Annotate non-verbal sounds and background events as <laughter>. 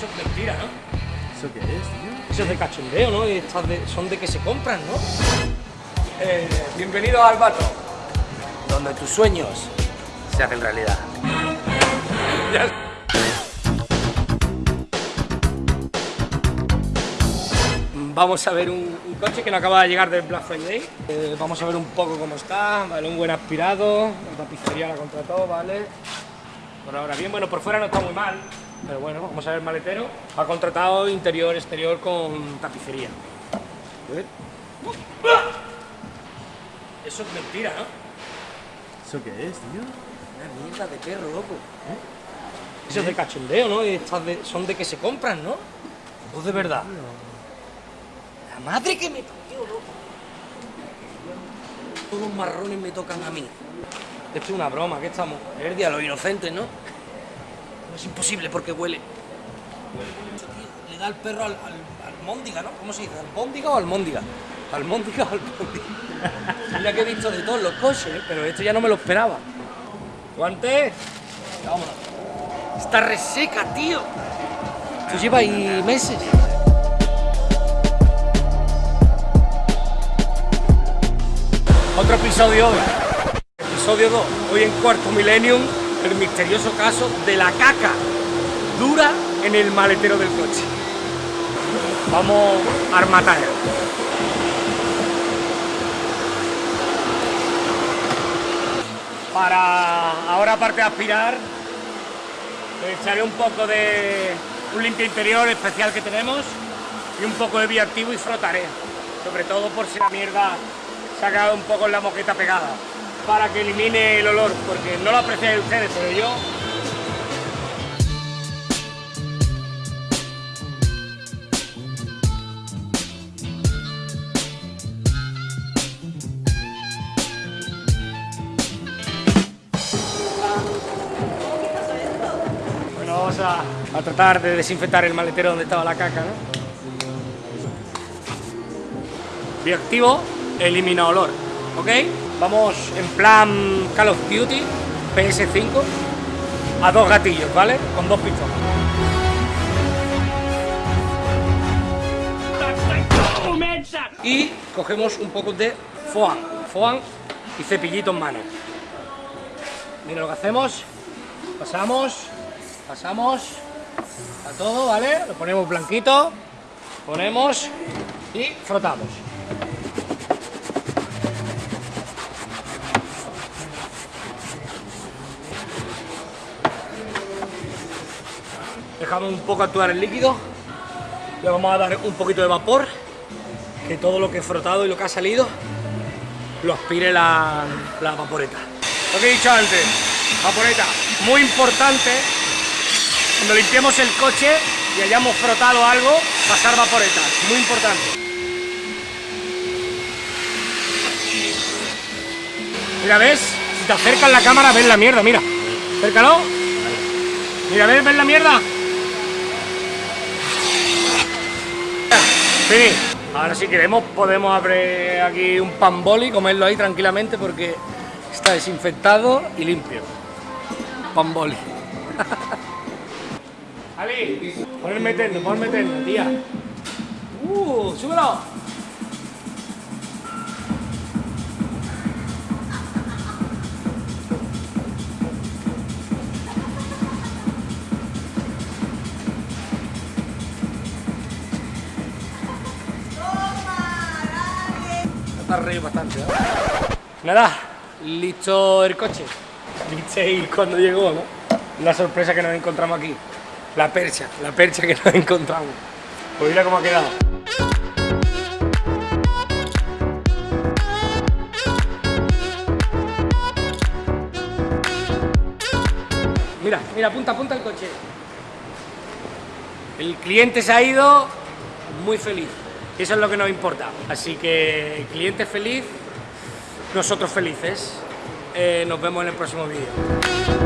Eso es mentira, ¿no? ¿Eso qué es, tío? Eso es de cachondeo, ¿no? Y estas de- son de que se compran, ¿no? Eh, bienvenido al Bato, donde tus sueños se hacen realidad. Ya- Vamos a ver un, un coche que nos acaba de llegar del Black Friday. Eh, vamos a ver un poco cómo está, ¿vale? Un buen aspirado, la tapicería la contrató, ¿vale? Por ahora bien, bueno, por fuera no está muy mal, pero bueno, vamos a ver el maletero. Ha contratado interior, exterior con tapicería. A ver. Eso es mentira, ¿no? ¿Eso qué es, tío? Una mierda de perro, loco. Eso es de cachondeo, ¿no? Estas de- son de que se compran, ¿no? O de verdad. La madre que me parió, loco. Todos los marrones me tocan a mí. Esto es una broma, que estamos? Es el día de los inocentes, ¿no? Es imposible porque huele. Le da el perro al, al, almóndiga, ¿no? ¿Cómo se dice? ¿Albóndiga o almóndiga? Almóndiga o almóndiga. Mira que he visto de todos los coches, ¿eh? pero esto ya no me lo esperaba. Guante. Vámonos. Está reseca, tío. Esto lleva ahí meses. Otro episodio hoy. Episodio 2. Hoy en Cuarto Millennium, el misterioso caso de la caca dura en el maletero del coche. Vamos a armatalla. Para ahora, aparte de aspirar, echaré un poco de un limpio interior especial que tenemos y un poco de bioactivo y frotaré. Sobre todo por si la mierda se ha quedado un poco en la moqueta pegada. Para que elimine el olor, porque no lo apreciáis ustedes, pero yo Bueno, vamos a, a tratar de desinfectar el maletero donde estaba la caca, ¿no? Bioactivo, elimina olor, ¿ok? Vamos en plan Call of Duty, PS5, a dos gatillos, ¿vale? Con dos pistolas. Y cogemos un poco de foam, foam y cepillito en mano. Mira lo que hacemos, pasamos, pasamos a todo, ¿vale? Lo ponemos blanquito, ponemos y frotamos. Dejamos un poco actuar el líquido, le vamos a dar un poquito de vapor, que todo lo que he frotado y lo que ha salido lo aspire la, la vaporeta. Lo que he dicho antes, vaporeta, muy importante, cuando limpiemos el coche y hayamos frotado algo, pasar vaporeta, muy importante. Mira, ¿ves? Si te acercas la cámara, ves la mierda, mira. Acércalo. Mira, ¿ves? ¿Ves la mierda? Ahora si queremos podemos abrir aquí un pan boli y comerlo ahí tranquilamente porque está desinfectado y limpio. Pan boli. <laughs> Ali, pon el meterno, pon el meterno, tía. Uh, súbelo. Está reído bastante, ¿eh? Nada, listo el coche. Visteis cuando llegó, ¿no? La sorpresa que nos encontramos aquí. La percha, la percha que nos encontramos. Pues mira cómo ha quedado. Mira, mira, apunta, apunta el coche. El cliente se ha ido muy feliz. Eso es lo que nos importa. Así que cliente feliz, nosotros felices. Eh, nos vemos en el próximo vídeo.